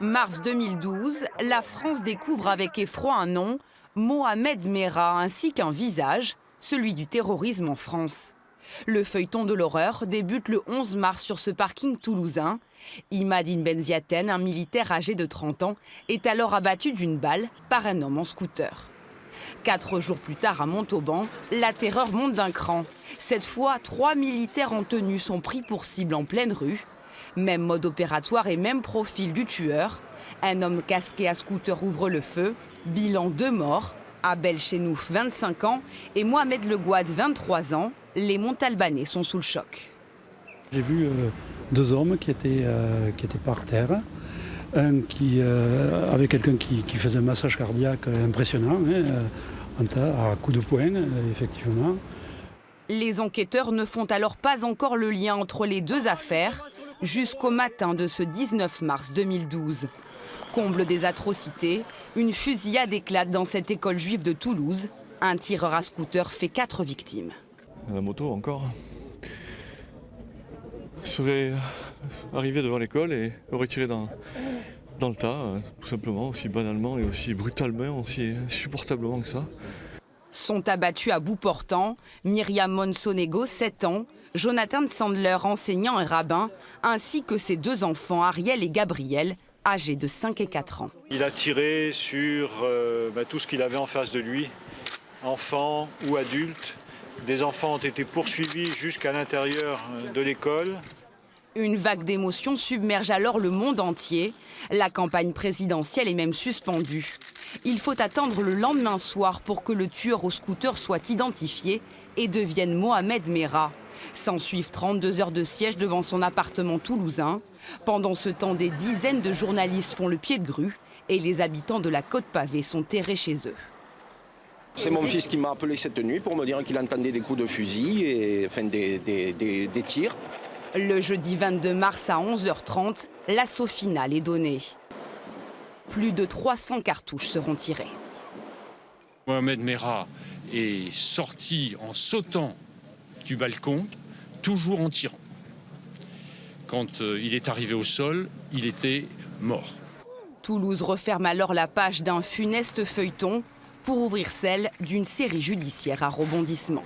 Mars 2012, la France découvre avec effroi un nom, Mohamed Merah, ainsi qu'un visage, celui du terrorisme en France. Le feuilleton de l'horreur débute le 11 mars sur ce parking toulousain. Imadine Benziaten, un militaire âgé de 30 ans, est alors abattu d'une balle par un homme en scooter. Quatre jours plus tard, à Montauban, la terreur monte d'un cran. Cette fois, trois militaires en tenue sont pris pour cible en pleine rue. Même mode opératoire et même profil du tueur. Un homme casqué à scooter ouvre le feu. Bilan deux morts. Abel Chenouf, 25 ans, et Mohamed Le Gouad, 23 ans. Les Montalbanais sont sous le choc. J'ai vu euh, deux hommes qui étaient, euh, qui étaient par terre. Un qui euh, avait quelqu'un qui, faisait un massage cardiaque impressionnant, hein, à coup de poing, effectivement. Les enquêteurs ne font alors pas encore le lien entre les deux affaires jusqu'au matin de ce 19 mars 2012. Comble des atrocités, une fusillade éclate dans cette école juive de Toulouse. Un tireur à scooter fait quatre victimes. La moto encore serait arrivé devant l'école et aurait tiré dans, dans le tas, tout simplement, aussi banalement et aussi brutalement, aussi insupportablement que ça. Sont abattus à bout portant Myriam Monsonego, 7 ans, Jonathan Sandler, enseignant et rabbin, ainsi que ses deux enfants, Ariel et Gabriel, âgés de 5 et 4 ans. Il a tiré sur euh, bah, tout ce qu'il avait en face de lui, enfants ou adultes. Des enfants ont été poursuivis jusqu'à l'intérieur euh, de l'école. Une vague d'émotions submerge alors le monde entier. La campagne présidentielle est même suspendue. Il faut attendre le lendemain soir pour que le tueur au scooter soit identifié et devienne Mohamed Merah. S'en suivent 32 heures de siège devant son appartement toulousain. Pendant ce temps, des dizaines de journalistes font le pied de grue et les habitants de la côte pavée sont terrés chez eux. C'est mon fils qui m'a appelé cette nuit pour me dire qu'il entendait des coups de fusil et enfin des, des tirs. Le jeudi 22 mars à 11h30, l'assaut final est donné. Plus de 300 cartouches seront tirées. Mohamed Merah est sorti en sautant du balcon, toujours en tirant. Quand euh, il est arrivé au sol, il était mort. Toulouse referme alors la page d'un funeste feuilleton pour ouvrir celle d'une série judiciaire à rebondissement.